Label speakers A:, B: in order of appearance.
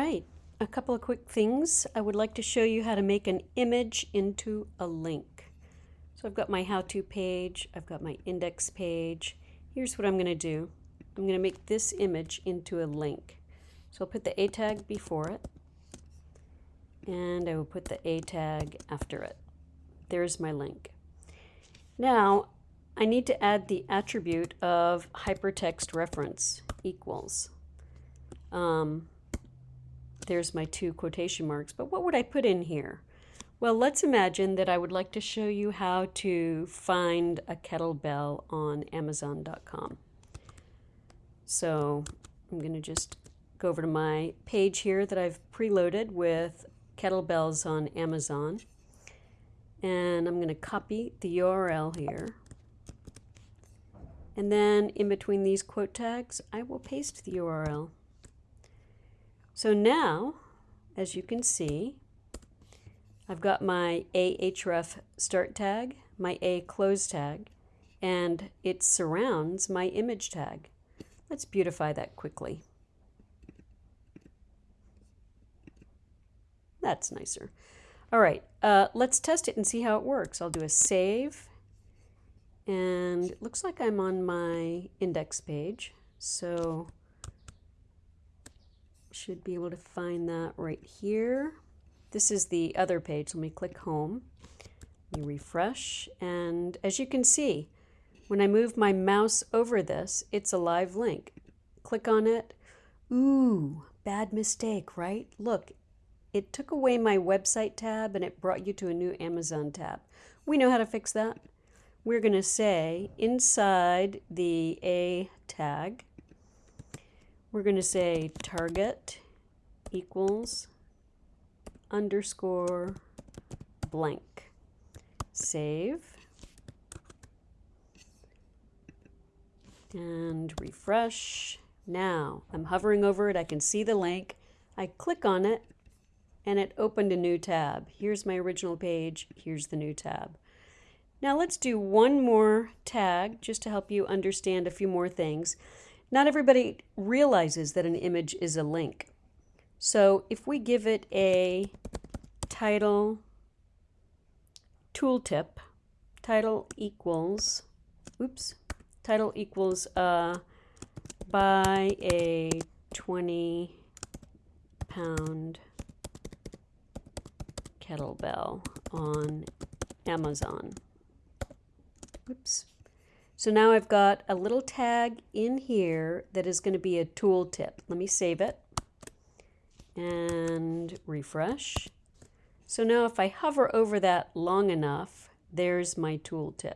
A: right, a couple of quick things. I would like to show you how to make an image into a link. So I've got my how-to page, I've got my index page. Here's what I'm going to do. I'm going to make this image into a link. So I'll put the A tag before it, and I will put the A tag after it. There's my link. Now, I need to add the attribute of hypertext reference equals. Um, there's my two quotation marks, but what would I put in here? Well, let's imagine that I would like to show you how to find a kettlebell on Amazon.com. So I'm going to just go over to my page here that I've preloaded with kettlebells on Amazon. And I'm going to copy the URL here. And then in between these quote tags, I will paste the URL. So now, as you can see, I've got my ahref start tag, my a close tag, and it surrounds my image tag. Let's beautify that quickly. That's nicer. All right, uh, let's test it and see how it works. I'll do a save, and it looks like I'm on my index page. So should be able to find that right here. This is the other page. Let me click home. Let me refresh. And as you can see, when I move my mouse over this, it's a live link. Click on it. Ooh, bad mistake, right? Look, it took away my website tab and it brought you to a new Amazon tab. We know how to fix that. We're going to say inside the A tag, we're going to say target equals underscore blank. Save. And refresh. Now I'm hovering over it. I can see the link. I click on it and it opened a new tab. Here's my original page. Here's the new tab. Now let's do one more tag just to help you understand a few more things. Not everybody realizes that an image is a link. So if we give it a title tooltip, title equals, oops, title equals uh, buy a 20 pound kettlebell on Amazon. Oops. So now I've got a little tag in here that is going to be a tooltip. Let me save it and refresh. So now if I hover over that long enough, there's my tooltip.